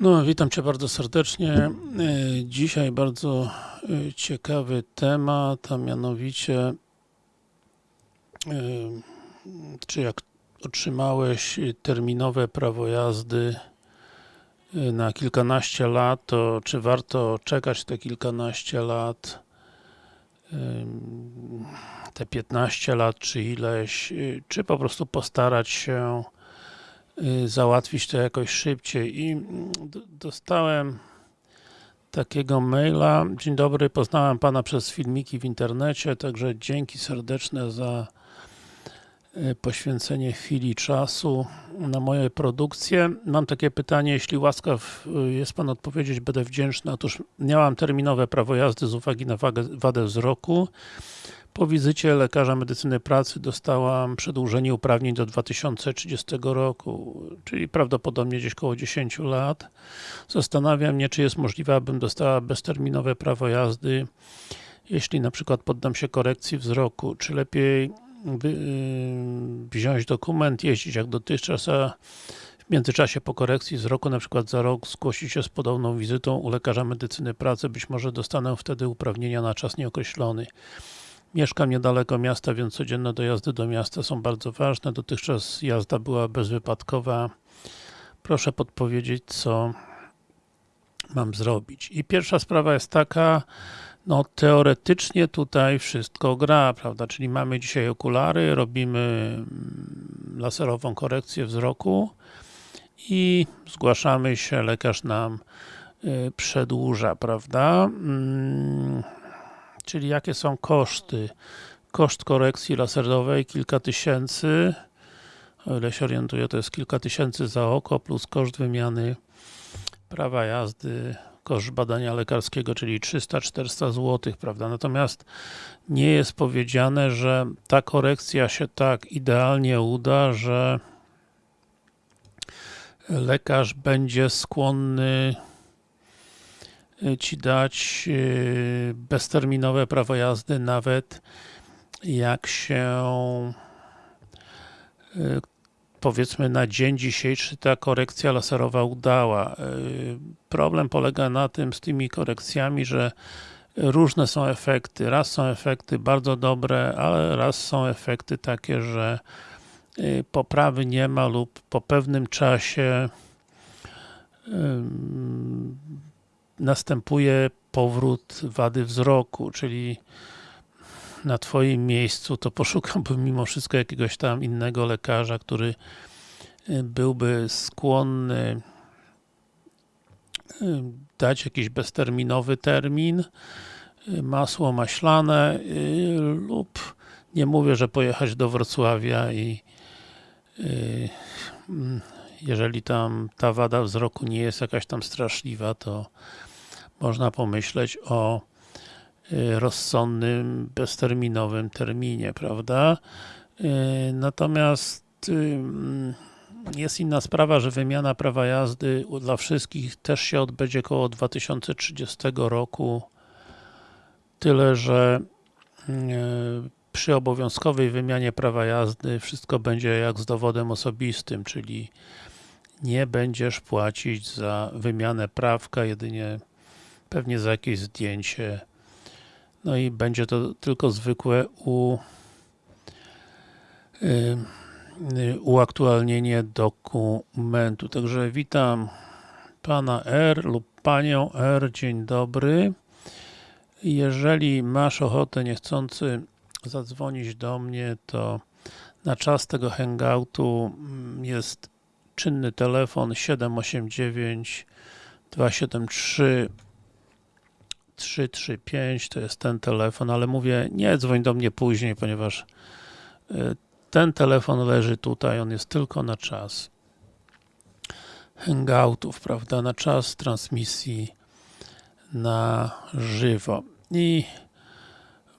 No, witam Cię bardzo serdecznie. E, Dzisiaj bardzo e, ciekawy temat, a mianowicie e, czy jak otrzymałeś terminowe prawo jazdy na kilkanaście lat, to czy warto czekać te kilkanaście lat, te 15 lat, czy ileś, czy po prostu postarać się załatwić to jakoś szybciej i dostałem takiego maila. Dzień dobry, poznałem Pana przez filmiki w internecie, także dzięki serdeczne za poświęcenie chwili czasu na moje produkcje. Mam takie pytanie, jeśli łaskaw jest Pan odpowiedzieć, będę wdzięczny. Otóż miałam terminowe prawo jazdy z uwagi na wagę, wadę wzroku. Po wizycie lekarza medycyny pracy dostałam przedłużenie uprawnień do 2030 roku, czyli prawdopodobnie gdzieś około 10 lat. Zastanawiam mnie, czy jest możliwe, abym dostała bezterminowe prawo jazdy, jeśli na przykład poddam się korekcji wzroku, czy lepiej yy, wziąć dokument, jeździć jak dotychczas, a w międzyczasie po korekcji wzroku, na przykład za rok, zgłosić się z podobną wizytą u lekarza medycyny pracy, być może dostanę wtedy uprawnienia na czas nieokreślony. Mieszkam niedaleko miasta, więc codzienne dojazdy do miasta są bardzo ważne. Dotychczas jazda była bezwypadkowa. Proszę podpowiedzieć, co mam zrobić. I pierwsza sprawa jest taka, no teoretycznie tutaj wszystko gra, prawda, czyli mamy dzisiaj okulary, robimy laserową korekcję wzroku i zgłaszamy się, lekarz nam y, przedłuża, prawda. Czyli jakie są koszty? Koszt korekcji laserowej kilka tysięcy, o ile się orientuję, to jest kilka tysięcy za oko, plus koszt wymiany prawa jazdy, koszt badania lekarskiego, czyli 300-400 zł, prawda? Natomiast nie jest powiedziane, że ta korekcja się tak idealnie uda, że lekarz będzie skłonny Ci dać bezterminowe prawo jazdy, nawet jak się powiedzmy na dzień dzisiejszy ta korekcja laserowa udała. Problem polega na tym z tymi korekcjami, że różne są efekty. Raz są efekty bardzo dobre, ale raz są efekty takie, że poprawy nie ma lub po pewnym czasie następuje powrót wady wzroku, czyli na Twoim miejscu to poszukałbym mimo wszystko jakiegoś tam innego lekarza, który y, byłby skłonny y, dać jakiś bezterminowy termin, y, masło maślane lub nie mówię, że pojechać do Wrocławia i mm, jeżeli tam ta wada wzroku nie jest jakaś tam straszliwa, to można pomyśleć o y, rozsądnym, bezterminowym terminie, prawda? Y, natomiast y, mm, jest inna sprawa, że wymiana prawa jazdy dla wszystkich też się odbędzie około 2030 roku. Tyle, że przy obowiązkowej wymianie prawa jazdy wszystko będzie jak z dowodem osobistym, czyli nie będziesz płacić za wymianę prawka, jedynie pewnie za jakieś zdjęcie. No i będzie to tylko zwykłe u, yy, uaktualnienie dokumentu. Także witam Pana R lub Panią R, dzień dobry. Jeżeli masz ochotę niechcący zadzwonić do mnie, to na czas tego hangoutu mm, jest czynny telefon 789 273 335 to jest ten telefon, ale mówię, nie dzwoń do mnie później, ponieważ y, ten telefon leży tutaj, on jest tylko na czas hangoutów, prawda, na czas transmisji na żywo. I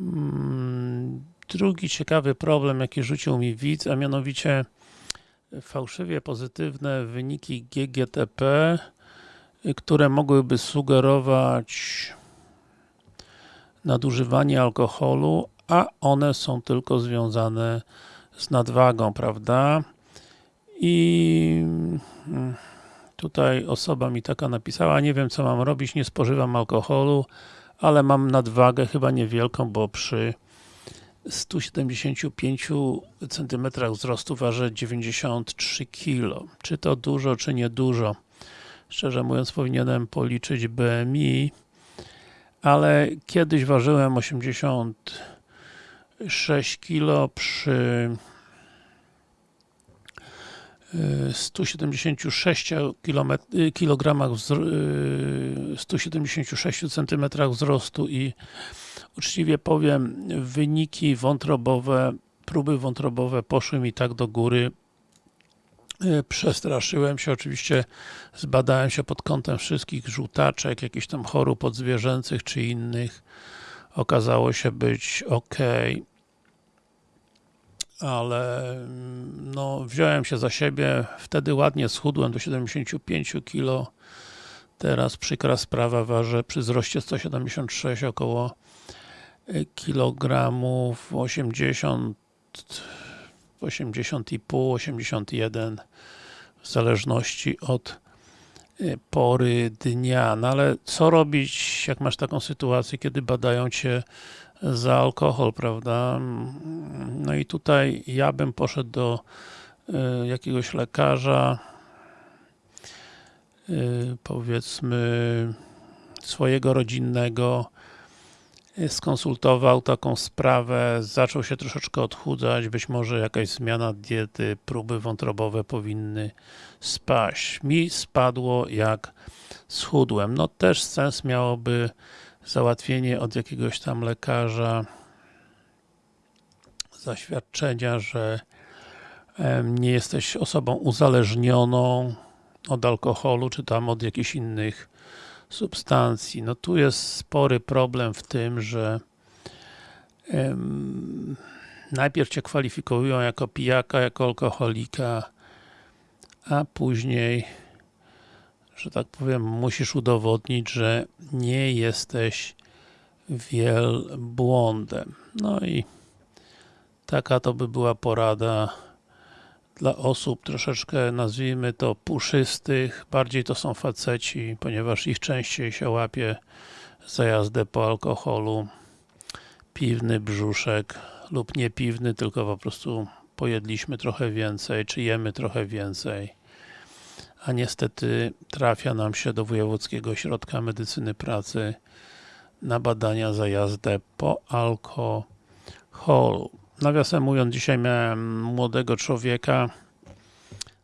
mm, drugi ciekawy problem, jaki rzucił mi widz, a mianowicie fałszywie pozytywne wyniki GGTP, które mogłyby sugerować nadużywanie alkoholu, a one są tylko związane z nadwagą, prawda? I mm, Tutaj osoba mi taka napisała, nie wiem co mam robić, nie spożywam alkoholu, ale mam nadwagę, chyba niewielką, bo przy 175 cm wzrostu ważę 93 kg. Czy to dużo, czy nie dużo? Szczerze mówiąc, powinienem policzyć BMI, ale kiedyś ważyłem 86 kg przy 176 kg 176 cm wzrostu i uczciwie powiem, wyniki wątrobowe, próby wątrobowe poszły mi tak do góry, przestraszyłem się, oczywiście zbadałem się pod kątem wszystkich żółtaczek, jakichś tam chorób odzwierzęcych czy innych, okazało się być ok, ale mm, no, wziąłem się za siebie, wtedy ładnie schudłem do 75 kg, teraz przykra sprawa, ważę przy wzroście 176 około kilogramów 80 80,5, 81 w zależności od y, pory dnia. No ale co robić, jak masz taką sytuację, kiedy badają cię za alkohol, prawda? No i tutaj ja bym poszedł do y, jakiegoś lekarza, y, powiedzmy swojego rodzinnego, skonsultował taką sprawę, zaczął się troszeczkę odchudzać, być może jakaś zmiana diety, próby wątrobowe powinny spaść. Mi spadło jak schudłem. No też sens miałoby załatwienie od jakiegoś tam lekarza zaświadczenia, że nie jesteś osobą uzależnioną od alkoholu, czy tam od jakichś innych substancji. No tu jest spory problem w tym, że um, najpierw Cię kwalifikują jako pijaka, jako alkoholika, a później, że tak powiem, musisz udowodnić, że nie jesteś wielbłądem. No i taka to by była porada dla osób troszeczkę, nazwijmy to, puszystych, bardziej to są faceci, ponieważ ich częściej się łapie za jazdę po alkoholu, piwny brzuszek lub nie piwny, tylko po prostu pojedliśmy trochę więcej, czy jemy trochę więcej, a niestety trafia nam się do Wojewódzkiego Ośrodka Medycyny Pracy na badania za jazdę po alkoholu. Nawiasem mówiąc, dzisiaj miałem młodego człowieka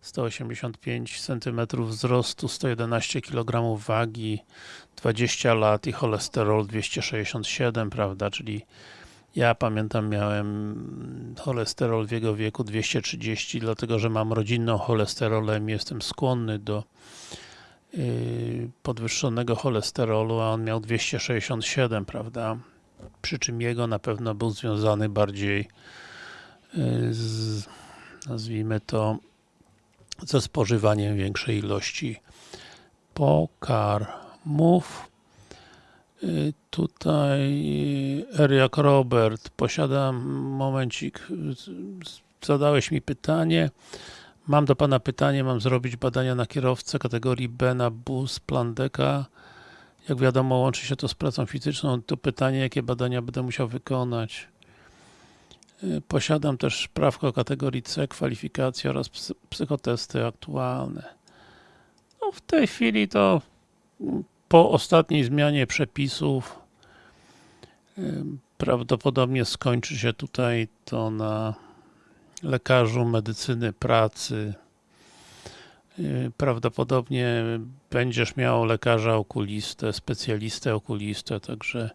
185 cm wzrostu, 111 kg wagi, 20 lat i cholesterol 267, prawda, czyli ja pamiętam miałem cholesterol w jego wieku 230, dlatego że mam rodzinną cholesterolemię, jestem skłonny do yy, podwyższonego cholesterolu, a on miał 267, prawda przy czym jego na pewno był związany bardziej y, z, nazwijmy to, ze spożywaniem większej ilości pokarmów. Y, tutaj Eriak Robert, posiadam, momencik, zadałeś mi pytanie, mam do Pana pytanie, mam zrobić badania na kierowcę kategorii B na bus Plandeka jak wiadomo, łączy się to z pracą fizyczną. To pytanie, jakie badania będę musiał wykonać. Y, posiadam też prawko kategorii C, kwalifikacje oraz psychotesty aktualne. No w tej chwili to mm, po ostatniej zmianie przepisów y, prawdopodobnie skończy się tutaj to na lekarzu medycyny pracy, prawdopodobnie będziesz miał lekarza okulistę, specjalistę okulistę, także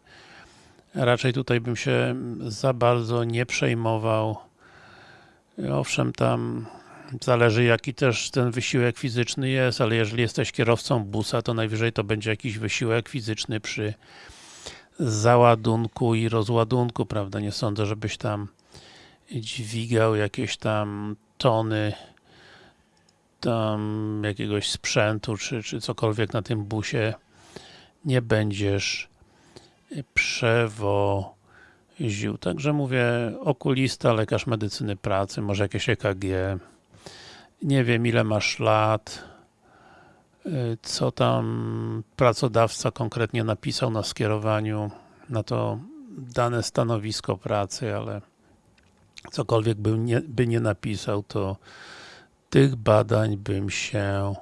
raczej tutaj bym się za bardzo nie przejmował. Owszem, tam zależy jaki też ten wysiłek fizyczny jest, ale jeżeli jesteś kierowcą busa, to najwyżej to będzie jakiś wysiłek fizyczny przy załadunku i rozładunku, prawda? Nie sądzę, żebyś tam dźwigał jakieś tam tony tam jakiegoś sprzętu, czy, czy cokolwiek na tym busie nie będziesz przewoził. Także mówię, okulista, lekarz medycyny pracy, może jakieś EKG, nie wiem ile masz lat, co tam pracodawca konkretnie napisał na skierowaniu na to dane stanowisko pracy, ale cokolwiek by nie, by nie napisał, to tych badań bym się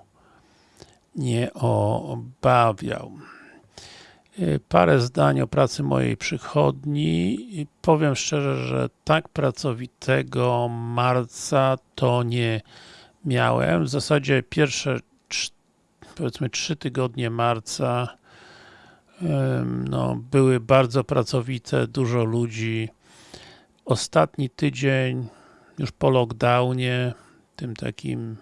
nie obawiał. Y, Parę zdań o pracy mojej przychodni. I Powiem szczerze, że tak pracowitego marca to nie miałem. W zasadzie pierwsze powiedzmy trzy tygodnie marca no, były bardzo pracowite, dużo ludzi. Ostatni tydzień już po lockdownie, tym takim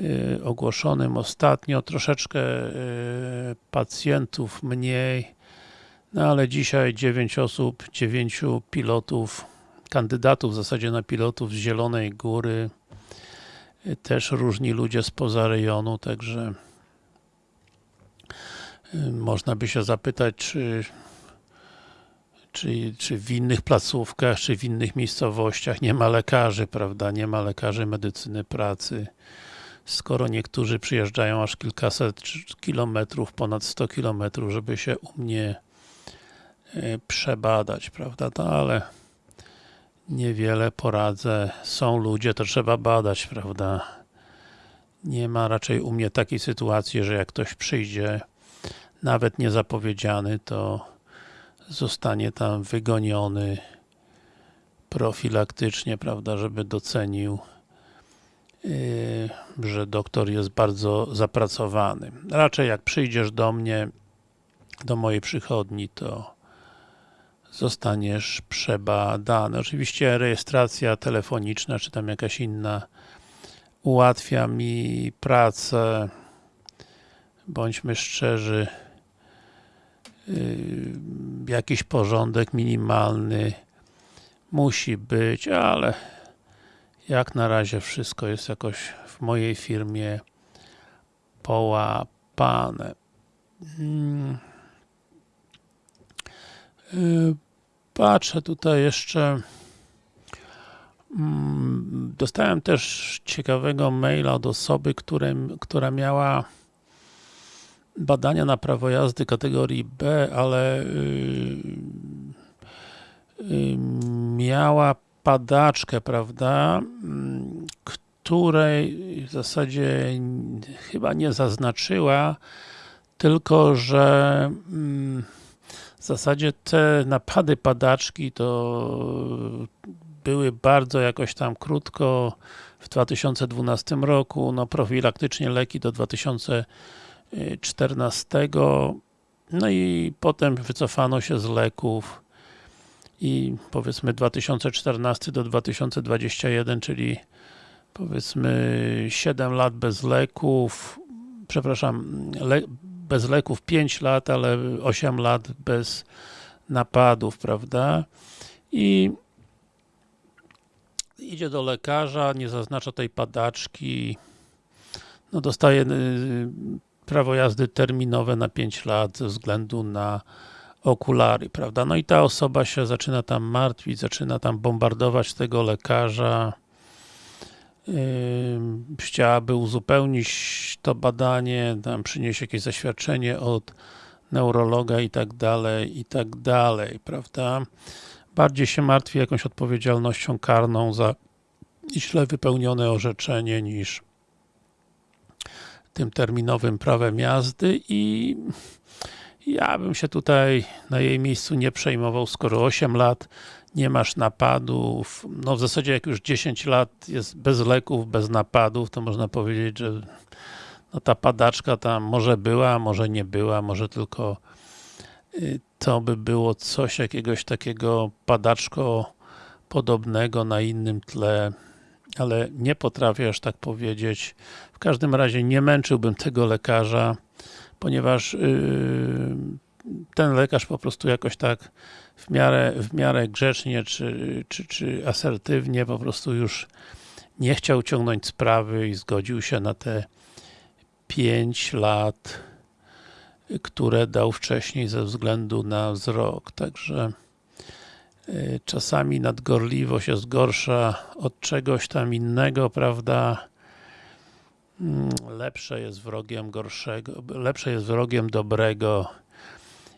y, ogłoszonym ostatnio, troszeczkę y, pacjentów mniej, no ale dzisiaj 9 osób, 9 pilotów, kandydatów w zasadzie na pilotów z Zielonej Góry, y, też różni ludzie spoza rejonu, także można by się zapytać, czy czy, czy w innych placówkach, czy w innych miejscowościach. Nie ma lekarzy, prawda, nie ma lekarzy medycyny pracy. Skoro niektórzy przyjeżdżają aż kilkaset kilometrów, ponad 100 kilometrów, żeby się u mnie y, przebadać, prawda, no ale niewiele poradzę, są ludzie, to trzeba badać, prawda, nie ma raczej u mnie takiej sytuacji, że jak ktoś przyjdzie, nawet niezapowiedziany, to zostanie tam wygoniony profilaktycznie, prawda, żeby docenił Yy, że doktor jest bardzo zapracowany. Raczej jak przyjdziesz do mnie, do mojej przychodni, to zostaniesz przebadany. Oczywiście rejestracja telefoniczna, czy tam jakaś inna ułatwia mi pracę. Bądźmy szczerzy, jakiś porządek minimalny musi być, ale jak na razie wszystko jest jakoś w mojej firmie połapane. Mm. Y, Patrzę tutaj jeszcze mm, dostałem też ciekawego maila od osoby, którym, która miała badania na prawo jazdy kategorii B, ale yy, yy, miała padaczkę, prawda, której w zasadzie chyba nie zaznaczyła, tylko że mm, w zasadzie te napady padaczki to były bardzo jakoś tam krótko w 2012 roku, no profilaktycznie leki do 2014 no i potem wycofano się z leków i powiedzmy 2014 do 2021, czyli powiedzmy 7 lat bez leków, przepraszam, le bez leków 5 lat, ale 8 lat bez napadów, prawda? I idzie do lekarza, nie zaznacza tej padaczki, no dostaje y, prawo jazdy terminowe na 5 lat ze względu na okulary, prawda? No i ta osoba się zaczyna tam martwić, zaczyna tam bombardować tego lekarza. Yy, chciałaby uzupełnić to badanie, tam przynieść jakieś zaświadczenie od neurologa i tak dalej, i tak dalej, prawda? Bardziej się martwi jakąś odpowiedzialnością karną za źle wypełnione orzeczenie niż tym terminowym prawem jazdy i ja bym się tutaj na jej miejscu nie przejmował, skoro 8 lat nie masz napadów, no w zasadzie jak już 10 lat jest bez leków, bez napadów, to można powiedzieć, że no ta padaczka tam może była, może nie była, może tylko y, to by było coś jakiegoś takiego padaczko podobnego na innym tle, ale nie potrafię aż tak powiedzieć. W każdym razie nie męczyłbym tego lekarza, ponieważ yy, ten lekarz po prostu jakoś tak w miarę, w miarę grzecznie czy, czy, czy asertywnie po prostu już nie chciał ciągnąć sprawy i zgodził się na te 5 lat, które dał wcześniej ze względu na wzrok. Także czasami nadgorliwość jest gorsza od czegoś tam innego, prawda? mm, lepsze jest wrogiem gorszego, lepsze jest wrogiem dobrego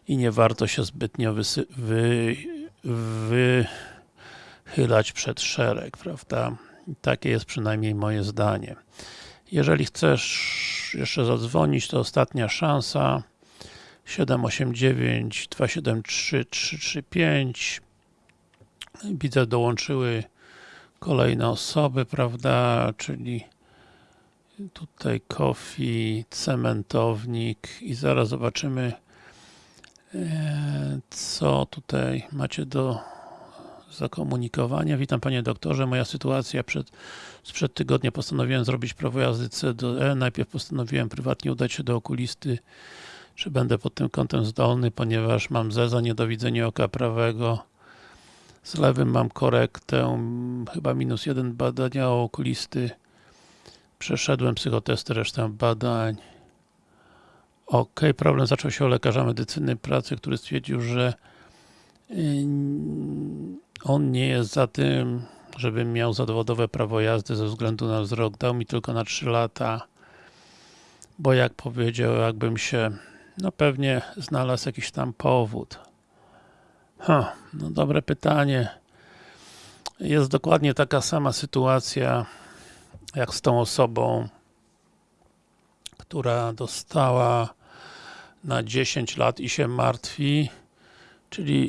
i nie warto się zbytnio wy, wychylać przed szereg, prawda? Takie jest przynajmniej moje zdanie. Jeżeli chcesz jeszcze zadzwonić, to ostatnia szansa 789 273 335 Widzę, dołączyły kolejne osoby, prawda, czyli tutaj Kofi, cementownik i zaraz zobaczymy e, co tutaj macie do zakomunikowania. Witam Panie Doktorze, moja sytuacja przed, sprzed tygodnia postanowiłem zrobić prawo jazdy C do E. Najpierw postanowiłem prywatnie udać się do okulisty, czy będę pod tym kątem zdolny, ponieważ mam zeza, niedowidzenie oka prawego. Z lewym mam korektę, chyba minus jeden badania okulisty. Przeszedłem psychotesty, resztę badań. Ok, problem zaczął się u lekarza medycyny pracy, który stwierdził, że on nie jest za tym, żebym miał zawodowe prawo jazdy ze względu na wzrok. Dał mi tylko na 3 lata, bo jak powiedział, jakbym się, no pewnie znalazł jakiś tam powód. Ha, no dobre pytanie. Jest dokładnie taka sama sytuacja, jak z tą osobą, która dostała na 10 lat i się martwi, czyli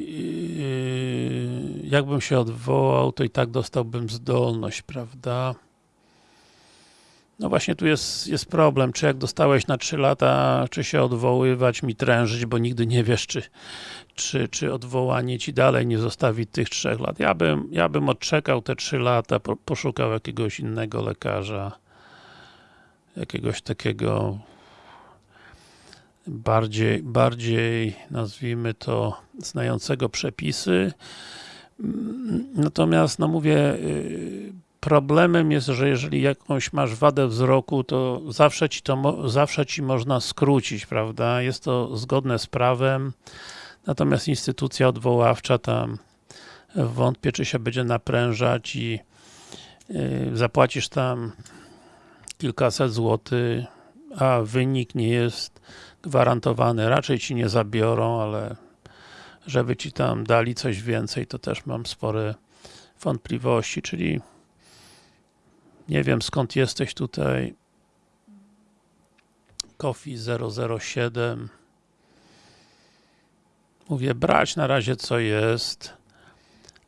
yy, jakbym się odwołał, to i tak dostałbym zdolność, prawda? No właśnie tu jest, jest problem, czy jak dostałeś na 3 lata, czy się odwoływać, mi trężyć, bo nigdy nie wiesz, czy, czy, czy odwołanie ci dalej nie zostawi tych 3 lat. Ja bym, ja bym odczekał te 3 lata, po, poszukał jakiegoś innego lekarza, jakiegoś takiego bardziej, bardziej nazwijmy to znającego przepisy. Natomiast, no mówię, yy, problemem jest, że jeżeli jakąś masz wadę wzroku, to zawsze ci to zawsze ci można skrócić, prawda? Jest to zgodne z prawem, natomiast instytucja odwoławcza tam wątpię, czy się będzie naprężać i yy, zapłacisz tam kilkaset złotych, a wynik nie jest gwarantowany. Raczej ci nie zabiorą, ale żeby ci tam dali coś więcej, to też mam spore wątpliwości, czyli nie wiem skąd jesteś tutaj. Kofi 007 Mówię, brać na razie co jest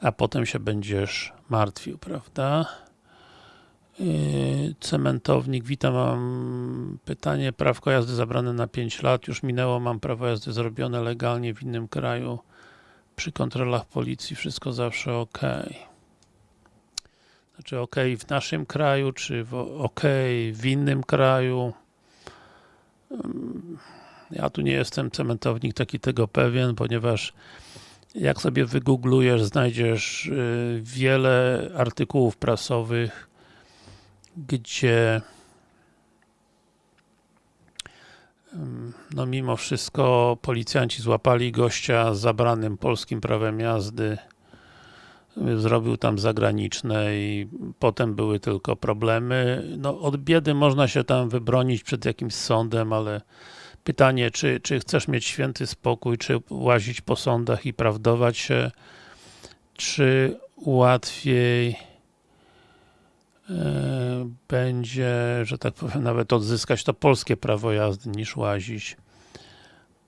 a potem się będziesz martwił, prawda? Yy, cementownik, witam, mam pytanie, prawko jazdy zabrane na 5 lat, już minęło, mam prawo jazdy zrobione legalnie w innym kraju, przy kontrolach policji wszystko zawsze ok. Znaczy ok w naszym kraju, czy ok w innym kraju. Ja tu nie jestem cementownik taki tego pewien, ponieważ jak sobie wygooglujesz, znajdziesz yy, wiele artykułów prasowych, gdzie no mimo wszystko policjanci złapali gościa z zabranym polskim prawem jazdy zrobił tam zagraniczne i potem były tylko problemy. No od biedy można się tam wybronić przed jakimś sądem, ale pytanie, czy, czy chcesz mieć święty spokój, czy łazić po sądach i prawdować się, czy łatwiej E, będzie, że tak powiem, nawet odzyskać to polskie prawo jazdy, niż łazić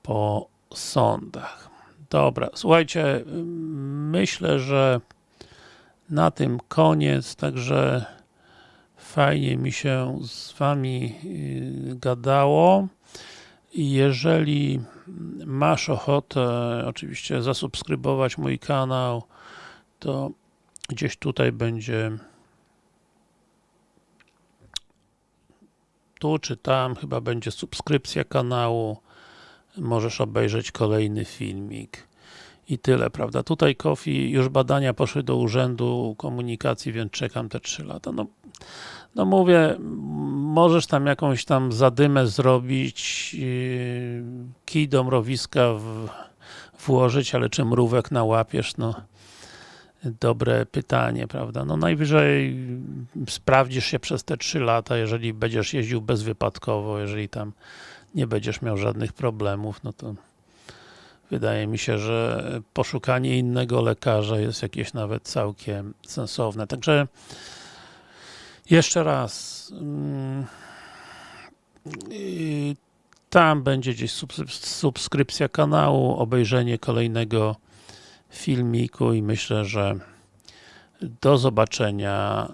po sądach. Dobra, słuchajcie, myślę, że na tym koniec, także fajnie mi się z Wami y, gadało. Jeżeli masz ochotę oczywiście zasubskrybować mój kanał, to gdzieś tutaj będzie tu czy tam, chyba będzie subskrypcja kanału, możesz obejrzeć kolejny filmik i tyle, prawda? Tutaj Kofi, już badania poszły do Urzędu Komunikacji, więc czekam te 3 lata. No, no mówię, możesz tam jakąś tam zadymę zrobić, yy, kij do mrowiska w, włożyć, ale czy mrówek nałapiesz, no dobre pytanie, prawda? No najwyżej sprawdzisz się przez te 3 lata, jeżeli będziesz jeździł bezwypadkowo, jeżeli tam nie będziesz miał żadnych problemów, no to wydaje mi się, że poszukanie innego lekarza jest jakieś nawet całkiem sensowne. Także jeszcze raz mm, tam będzie gdzieś subskrypcja kanału, obejrzenie kolejnego filmiku i myślę, że do zobaczenia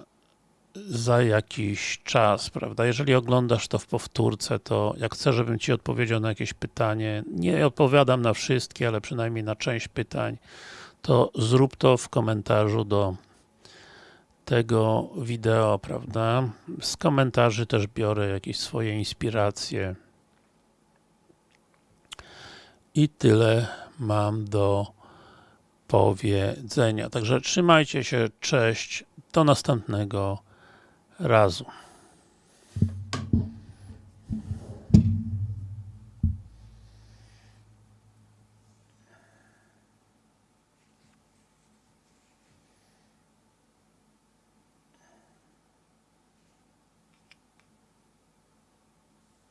za jakiś czas, prawda? Jeżeli oglądasz to w powtórce, to jak chcesz, żebym Ci odpowiedział na jakieś pytanie, nie odpowiadam na wszystkie, ale przynajmniej na część pytań, to zrób to w komentarzu do tego wideo, prawda? Z komentarzy też biorę jakieś swoje inspiracje. I tyle mam do powiedzenia. Także trzymajcie się, cześć, do następnego разум.